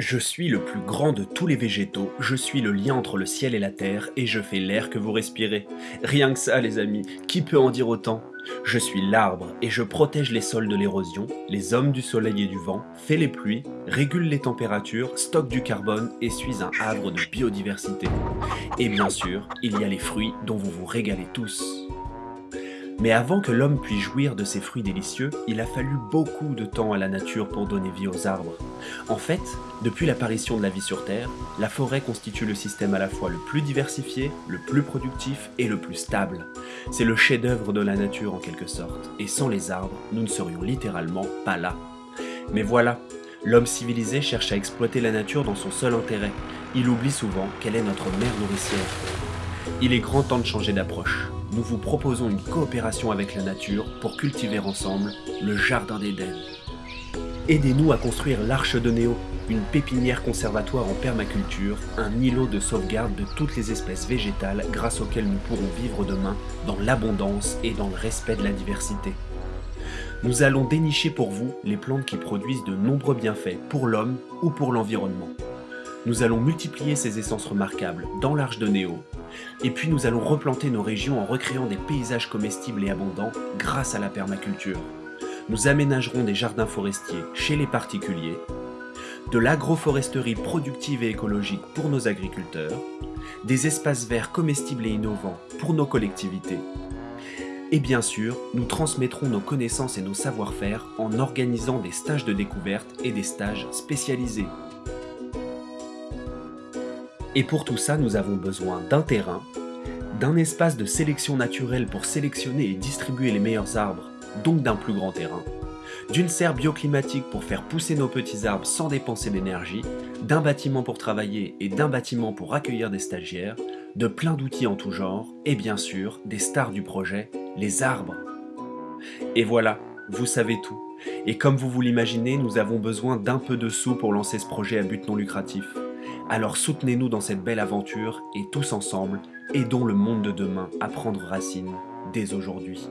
Je suis le plus grand de tous les végétaux, je suis le lien entre le ciel et la terre, et je fais l'air que vous respirez. Rien que ça, les amis, qui peut en dire autant? Je suis l'arbre, et je protège les sols de l'érosion, les hommes du soleil et du vent, fais les pluies, régule les températures, stocke du carbone, et suis un havre de biodiversité. Et bien sûr, il y a les fruits dont vous vous régalez tous. Mais avant que l'homme puisse jouir de ces fruits délicieux, il a fallu beaucoup de temps à la nature pour donner vie aux arbres. En fait, depuis l'apparition de la vie sur Terre, la forêt constitue le système à la fois le plus diversifié, le plus productif et le plus stable. C'est le chef-d'œuvre de la nature en quelque sorte, et sans les arbres, nous ne serions littéralement pas là. Mais voilà, l'homme civilisé cherche à exploiter la nature dans son seul intérêt. Il oublie souvent qu'elle est notre mère nourricière. Il est grand temps de changer d'approche nous vous proposons une coopération avec la nature pour cultiver ensemble le Jardin d'Éden. Aidez-nous à construire l'Arche de Néo, une pépinière conservatoire en permaculture, un îlot de sauvegarde de toutes les espèces végétales grâce auxquelles nous pourrons vivre demain dans l'abondance et dans le respect de la diversité. Nous allons dénicher pour vous les plantes qui produisent de nombreux bienfaits pour l'homme ou pour l'environnement. Nous allons multiplier ces essences remarquables dans l'Arche de Néo et puis nous allons replanter nos régions en recréant des paysages comestibles et abondants grâce à la permaculture. Nous aménagerons des jardins forestiers chez les particuliers, de l'agroforesterie productive et écologique pour nos agriculteurs, des espaces verts comestibles et innovants pour nos collectivités, et bien sûr, nous transmettrons nos connaissances et nos savoir-faire en organisant des stages de découverte et des stages spécialisés et pour tout ça, nous avons besoin d'un terrain, d'un espace de sélection naturelle pour sélectionner et distribuer les meilleurs arbres, donc d'un plus grand terrain, d'une serre bioclimatique pour faire pousser nos petits arbres sans dépenser d'énergie, d'un bâtiment pour travailler et d'un bâtiment pour accueillir des stagiaires, de plein d'outils en tout genre, et bien sûr, des stars du projet, les arbres. Et voilà, vous savez tout. Et comme vous vous l'imaginez, nous avons besoin d'un peu de sous pour lancer ce projet à but non lucratif. Alors soutenez-nous dans cette belle aventure et tous ensemble, aidons le monde de demain à prendre racine dès aujourd'hui.